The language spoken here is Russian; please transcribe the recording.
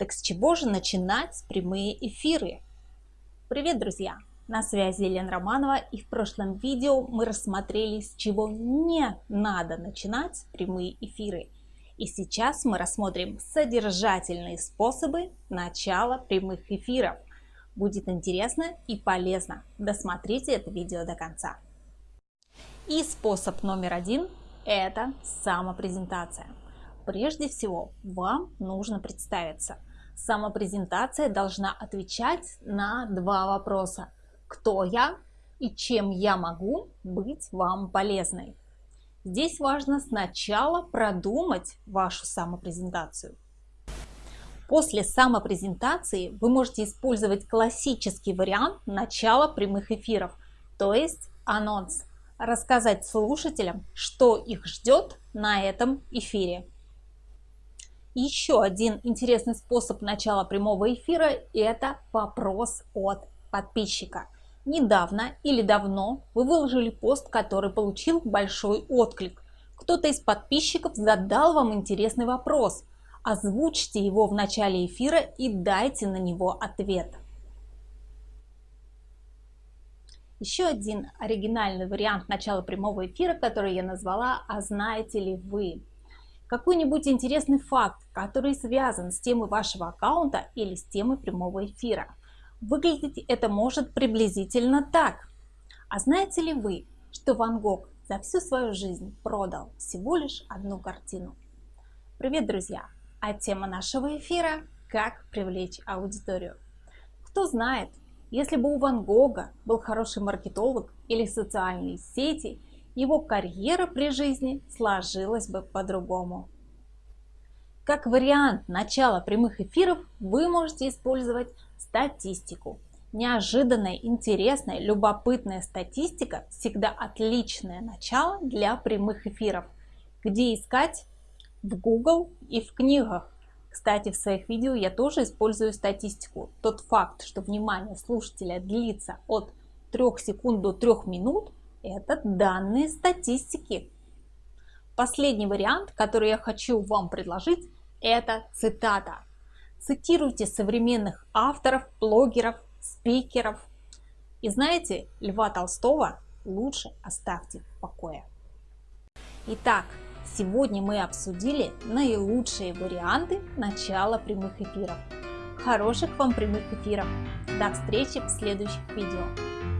Так с чего же начинать прямые эфиры? Привет, друзья! На связи Елена Романова и в прошлом видео мы рассмотрели, с чего не надо начинать прямые эфиры. И сейчас мы рассмотрим содержательные способы начала прямых эфиров. Будет интересно и полезно. Досмотрите это видео до конца. И способ номер один – это самопрезентация. Прежде всего, вам нужно представиться. Самопрезентация должна отвечать на два вопроса. Кто я и чем я могу быть вам полезной? Здесь важно сначала продумать вашу самопрезентацию. После самопрезентации вы можете использовать классический вариант начала прямых эфиров, то есть анонс рассказать слушателям, что их ждет на этом эфире. Еще один интересный способ начала прямого эфира – это вопрос от подписчика. Недавно или давно вы выложили пост, который получил большой отклик. Кто-то из подписчиков задал вам интересный вопрос. Озвучьте его в начале эфира и дайте на него ответ. Еще один оригинальный вариант начала прямого эфира, который я назвала «А знаете ли вы?». Какой-нибудь интересный факт, который связан с темой вашего аккаунта или с темой прямого эфира. Выглядеть это может приблизительно так. А знаете ли вы, что Ван Гог за всю свою жизнь продал всего лишь одну картину? Привет, друзья! А тема нашего эфира – как привлечь аудиторию. Кто знает, если бы у Ван Гога был хороший маркетолог или социальные сети, его карьера при жизни сложилась бы по-другому. Как вариант начала прямых эфиров вы можете использовать статистику. Неожиданная, интересная, любопытная статистика всегда отличное начало для прямых эфиров. Где искать? В Google и в книгах. Кстати, в своих видео я тоже использую статистику. Тот факт, что внимание слушателя длится от 3 секунд до 3 минут, это данные статистики. Последний вариант, который я хочу вам предложить, это цитата. Цитируйте современных авторов, блогеров, спикеров. И знаете, Льва Толстого лучше оставьте в покое. Итак, Сегодня мы обсудили наилучшие варианты начала прямых эфиров. Хороших вам прямых эфиров! До встречи в следующих видео!